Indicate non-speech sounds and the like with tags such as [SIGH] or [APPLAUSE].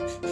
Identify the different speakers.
Speaker 1: あ [LAUGHS]